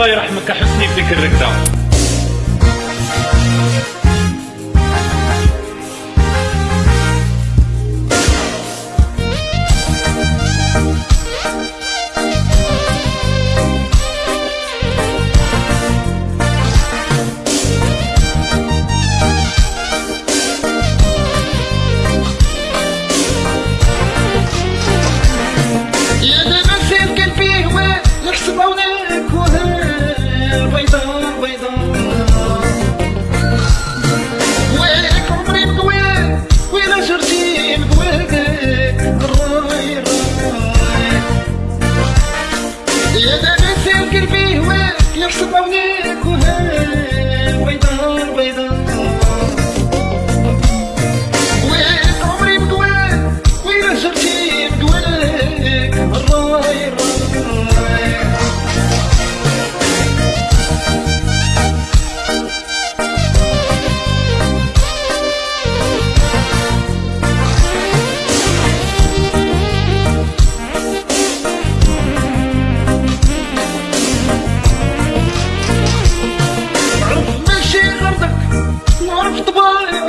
الله يرحمك حسني فيك الركده always comfortable